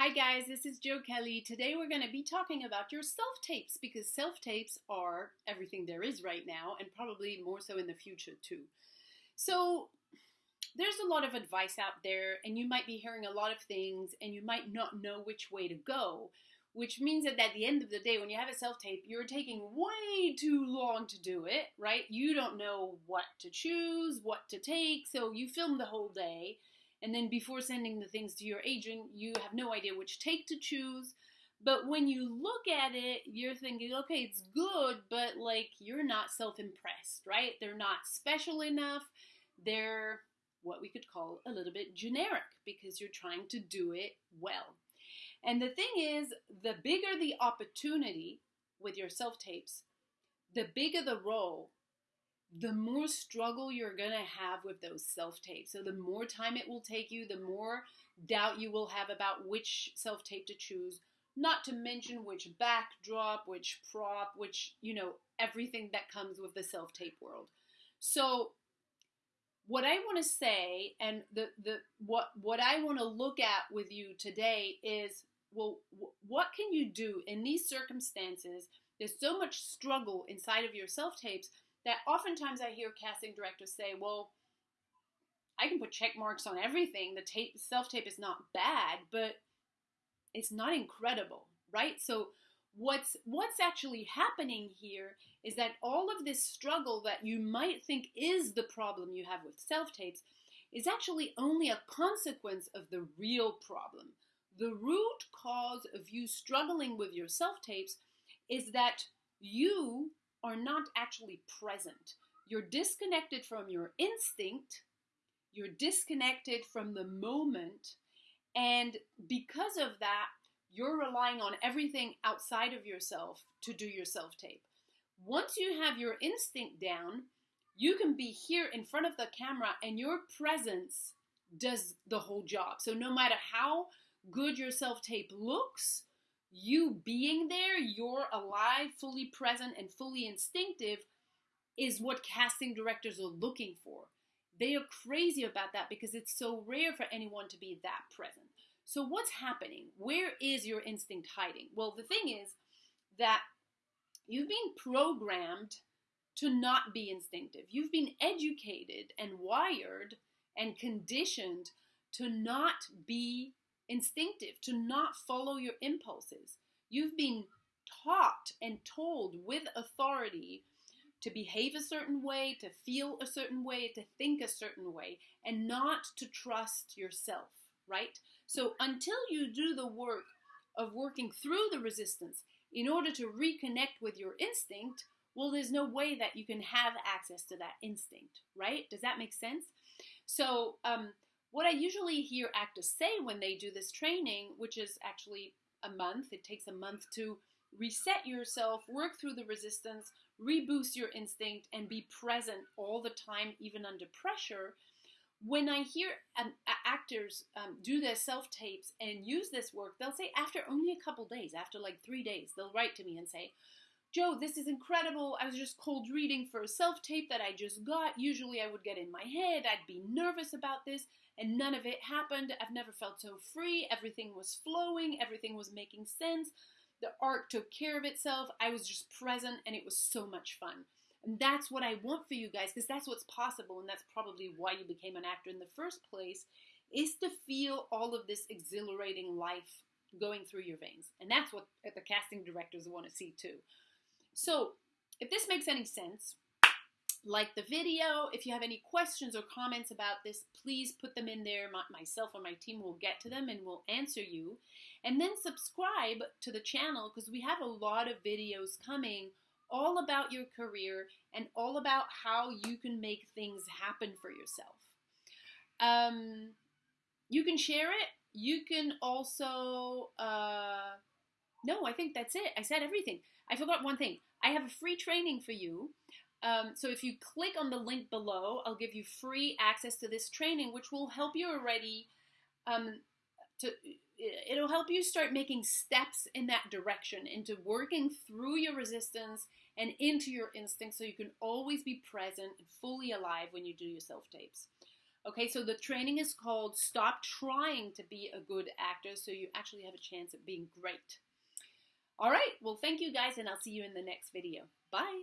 Hi guys, this is Jo Kelly. Today we're going to be talking about your self-tapes because self-tapes are everything there is right now and probably more so in the future too. So there's a lot of advice out there and you might be hearing a lot of things and you might not know which way to go, which means that at the end of the day when you have a self-tape, you're taking way too long to do it, right? You don't know what to choose, what to take, so you film the whole day and then before sending the things to your agent, you have no idea which take to choose. But when you look at it, you're thinking, okay, it's good, but like you're not self impressed, right? They're not special enough. They're what we could call a little bit generic because you're trying to do it well. And the thing is, the bigger the opportunity with your self tapes, the bigger the role the more struggle you're going to have with those self tapes. So, the more time it will take you, the more doubt you will have about which self tape to choose, not to mention which backdrop, which prop, which, you know, everything that comes with the self tape world. So, what I want to say and the, the what what I want to look at with you today is well what can you do in these circumstances there's so much struggle inside of your self tapes that oftentimes I hear casting directors say, well, I can put check marks on everything. The tape self tape is not bad, but it's not incredible, right? So what's what's actually happening here is that all of this struggle that you might think is the problem you have with self tapes is actually only a consequence of the real problem. The root cause of you struggling with your self tapes is that you are not actually present. You're disconnected from your instinct, you're disconnected from the moment, and because of that, you're relying on everything outside of yourself to do your self tape. Once you have your instinct down, you can be here in front of the camera and your presence does the whole job. So no matter how good your self tape looks, you being there, you're alive, fully present, and fully instinctive is what casting directors are looking for. They are crazy about that because it's so rare for anyone to be that present. So, what's happening? Where is your instinct hiding? Well, the thing is that you've been programmed to not be instinctive. You've been educated and wired and conditioned to not be instinctive, to not follow your impulses. You've been taught and told with authority to behave a certain way, to feel a certain way, to think a certain way, and not to trust yourself, right? So until you do the work of working through the resistance in order to reconnect with your instinct, well, there's no way that you can have access to that instinct, right? Does that make sense? So, um, what I usually hear actors say when they do this training, which is actually a month, it takes a month to reset yourself, work through the resistance, reboost your instinct, and be present all the time, even under pressure. When I hear um, actors um, do their self tapes and use this work, they'll say after only a couple days, after like three days, they'll write to me and say, Jo, this is incredible. I was just cold reading for a self tape that I just got. Usually I would get in my head, I'd be nervous about this and none of it happened. I've never felt so free. Everything was flowing, everything was making sense. The art took care of itself. I was just present, and it was so much fun. And that's what I want for you guys because that's what's possible, and that's probably why you became an actor in the first place is to feel all of this exhilarating life going through your veins. And that's what the casting directors want to see too. So, if this makes any sense, like the video. If you have any questions or comments about this, please put them in there. My, myself or my team will get to them and will answer you. And then subscribe to the channel because we have a lot of videos coming all about your career and all about how you can make things happen for yourself. Um, you can share it. You can also, uh, no, I think that's it. I said everything. I forgot one thing. I have a free training for you um, so if you click on the link below, I'll give you free access to this training, which will help you already. Um, to it'll help you start making steps in that direction into working through your resistance and into your instinct, so you can always be present and fully alive when you do your self tapes. Okay, so the training is called Stop Trying to Be a Good Actor so you actually have a chance at being great. All right, well, thank you guys, and I'll see you in the next video. Bye.